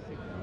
Classic.